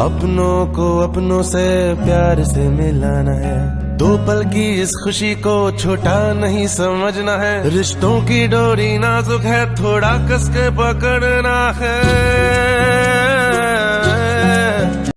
अपनों को अपनों से प्यार से मिलाना है। दो पल की इस खुशी को छोटा नहीं समझना है। रिश्तों की डोरी नाजुक है, थोड़ा कस के पकड़ना है।